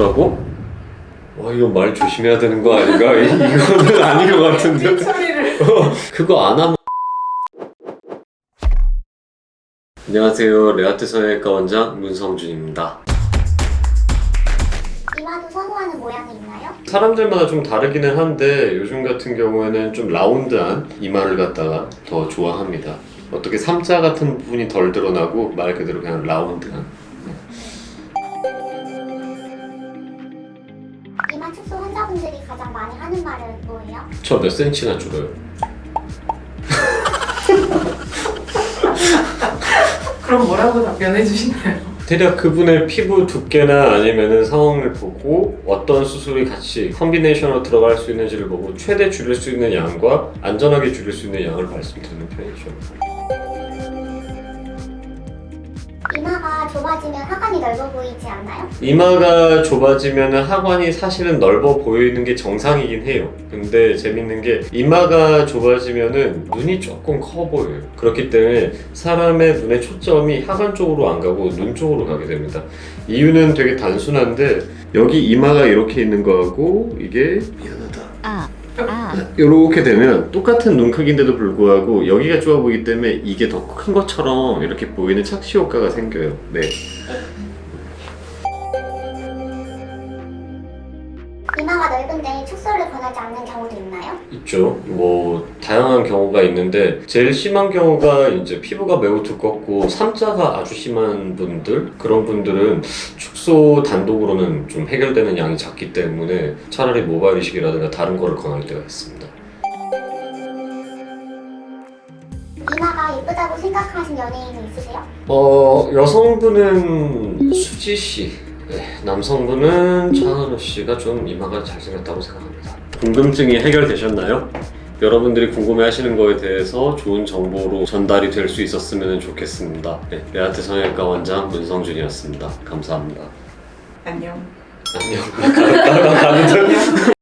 뭐라고? 와 이거 말 조심해야 되는 거 아닌가? 이- 이거는 아닌 것 같은데. 어, 그거 안 하면 안녕하세요. 레아트 성형외과 원장 문성준입니다. 이마도 선호하는 모양이 있나요? 사람들마다 좀 다르기는 한데 요즘 같은 경우에는 좀 라운드한 이마를 갖다가 더 좋아합니다. 어떻게 삼자 같은 부분이 덜 드러나고 말 그대로 그냥 라운드한 이마 축소 환자분들이 가장 많이 하는 말은 뭐예요? 저 몇 센치나 줄어요 그럼 뭐라고 답변해 주시나요? 대략 그분의 피부 두께나 아니면은 상황을 보고 어떤 수술이 같이 컨비네이션으로 들어갈 수 있는지를 보고 최대 줄일 수 있는 양과 안전하게 줄일 수 있는 양을 말씀드리는 편이죠. 이마가 좁아지면 하관이 넓어 보이지 않나요? 이마가 좁아지면 하관이 사실은 넓어 보이는 게 정상이긴 해요. 근데 재밌는 게 이마가 좁아지면은 눈이 조금 커 보여요. 그렇기 때문에 사람의 눈의 초점이 하관 쪽으로 안 가고 눈 쪽으로 가게 됩니다. 이유는 되게 단순한데 여기 이마가 이렇게 있는 거하고 이게 미안하다. 아, 아, 이렇게 되면 똑같은 눈 크기인데도 불구하고 여기가 좁아 보이기 때문에 이게 더 큰 것처럼 이렇게 보이는 착시 효과가 생겨요. 네. 있나요? 있죠. 뭐 다양한 경우가 있는데 제일 심한 경우가 이제 피부가 매우 두껍고 삼자가 아주 심한 분들 그런 분들은 축소 단독으로는 좀 해결되는 양이 작기 때문에 차라리 모발 이식이라든가 다른 거를 권할 때가 있습니다. 이마가 예쁘다고 생각하신 연예인은 있으세요? 어 여성분은 수지 씨, 네, 남성분은 장은호 씨가 좀 이마가 잘생겼다고 생각합니다. 궁금증이 해결되셨나요? 여러분들이 궁금해하시는 거에 대해서 좋은 정보로 전달이 될 수 있었으면 좋겠습니다. 네, 레아트 성형외과 원장 문성준이었습니다. 감사합니다. 안녕. 안녕. 가는 듯.